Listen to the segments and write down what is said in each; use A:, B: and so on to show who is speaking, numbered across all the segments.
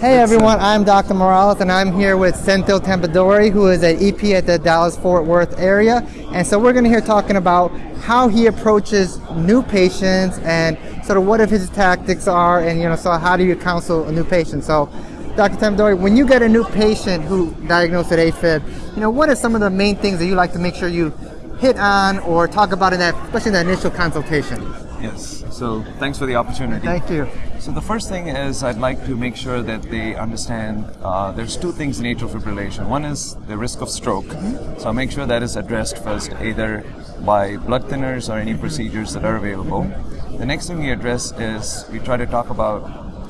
A: Hey everyone, I'm Dr. Morales and I'm here with Senthil Thambidorai who is an EP at the Dallas-Fort Worth area. And so we're going to hear talking about how he approaches new patients and sort of what if his tactics are and you know, so how do you counsel a new patient. So Dr. Thambidorai, when you get a new patient who diagnosed with AFib, you know, what are some of the main things that you like to make sure you hit on or talk about in that, especially in the initial consultation?
B: Yes, so thanks for the opportunity.
A: Thank you.
B: So the first thing is I'd like to make sure that they understand uh, there's two things in atrial fibrillation. One is the risk of stroke. Mm-hmm. So I'll make sure that is addressed first, either by blood thinners or any procedures that are available. The next thing we address is we try to talk about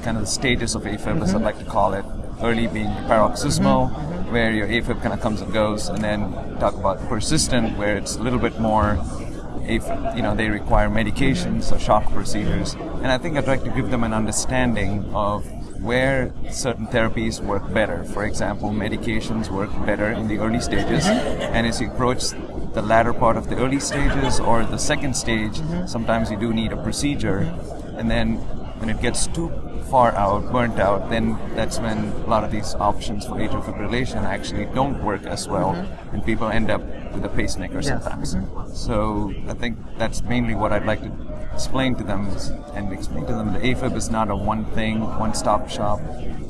B: kind of the status of AFib, mm-hmm. as I'd like to call it. Early being paroxysmal, mm-hmm. where your AFib kind of comes and goes, and then talk about persistent, where it's a little bit more if you know they require medications or shock procedures. And I think I'd like to give them an understanding of where certain therapies work better. For example, medications work better in the early stages, mm-hmm. and as you approach the latter part of the early stages or the second stage, mm-hmm. sometimes you do need a procedure, and then when it gets too far out, burnt out, then that's when a lot of these options for atrial fibrillation actually don't work as well, mm-hmm. and people end up with a pacemaker yes. sometimes. Mm-hmm. So I think that's mainly what I'd like to explain to them and explain to them that AFib is not a one thing, one stop shop.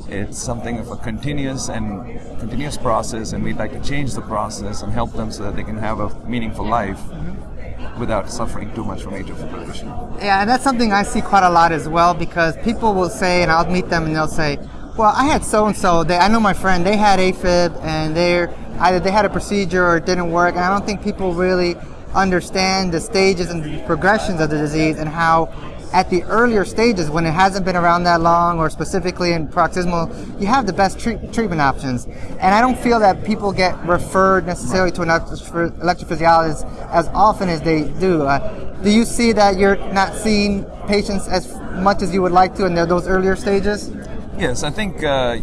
B: It's something of a continuous and continuous process, and we'd like to change the process and help them so that they can have a meaningful life. Mm-hmm without suffering too much from atrial fibrillation.
A: Yeah, and that's something I see quite a lot as well because people will say, and I'll meet them and they'll say, well, I had so and so. I know my friend. They had AFib, and they're either they had a procedure or it didn't work. And I don't think people really understand the stages and the progressions of the disease and how at the earlier stages when it hasn't been around that long or specifically in paroxysmal, you have the best treat- treatment options. And I don't feel that people get referred necessarily to an electrophysiologist as often as they do. Uh, do you see that you're not seeing patients as much as you would like to in those earlier stages?
B: Yes, I think uh,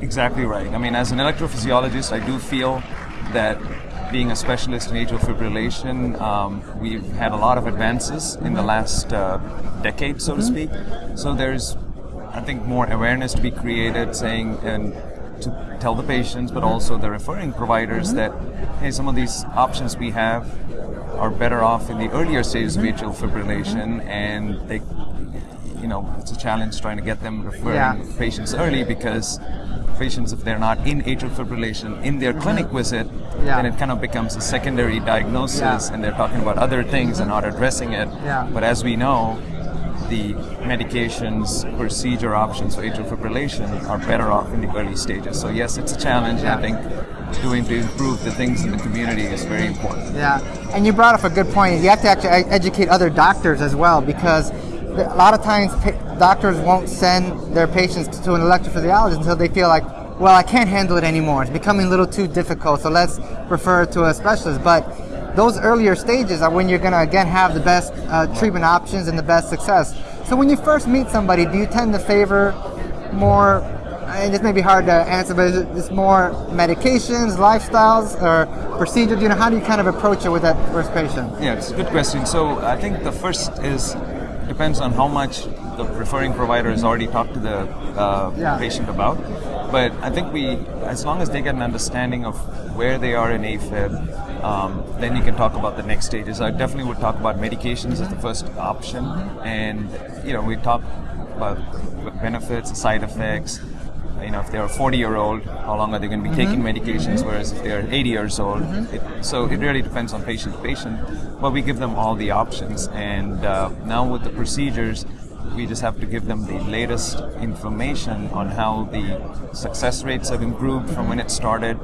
B: exactly right. I mean, as an electrophysiologist, I do feel that being a specialist in atrial fibrillation, um, we've had a lot of advances in the last uh, decade, so to mm-hmm. speak. So there's, I think, more awareness to be created, saying and to tell the patients, but also the referring providers mm-hmm. that hey, some of these options we have are better off in the earlier stages of mm-hmm. atrial fibrillation, and they, you know, it's a challenge trying to get them referring yeah. patients early because patients, if they're not in atrial fibrillation in their mm-hmm. clinic visit, yeah. then it kind of becomes a secondary diagnosis yeah. and they're talking about other things and not mm-hmm. addressing it.
A: Yeah.
B: But as we know, the medications, procedure options for atrial fibrillation are better off in the early stages. So yes, it's a challenge. I think doing to improve the things in the community is very important.
A: Yeah, and you brought up a good point. You have to actually educate other doctors as well because a lot of times doctors won't send their patients to an electrophysiologist until they feel like, well, I can't handle it anymore. It's becoming a little too difficult, so let's refer to a specialist. But those earlier stages are when you're going to again have the best uh, treatment options and the best success. So when you first meet somebody, do you tend to favor more? And this may be hard to answer, but is it just more medications, lifestyles, or procedures? You know, how do you kind of approach it with that first patient?
B: Yeah, it's a good question. So I think the first is depends on how much the referring provider has already talked to the uh, yeah. patient about. But I think we, as long as they get an understanding of where they are in AFib, um, then you can talk about the next stages. I definitely would talk about medications as the first option, and you know we talk about benefits, side effects. You know, if they're 40 year old, how long are they going to be mm-hmm. taking medications? Whereas if they're 80 years old, mm-hmm. it, so it really depends on patient to patient. But we give them all the options, and uh, now with the procedures, we just have to give them the latest information on how the success rates have improved from when it started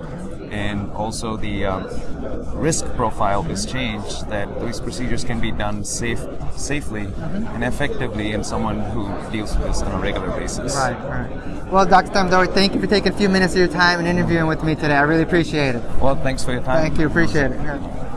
B: and also the um, risk profile is changed that these procedures can be done safe, safely and effectively in someone who deals with this on a regular basis.
A: Right, right. Well, Dr. Thambidorai, thank you for taking a few minutes of your time and interviewing with me today. I really appreciate it.
B: Well, thanks for your time.
A: Thank you, appreciate it.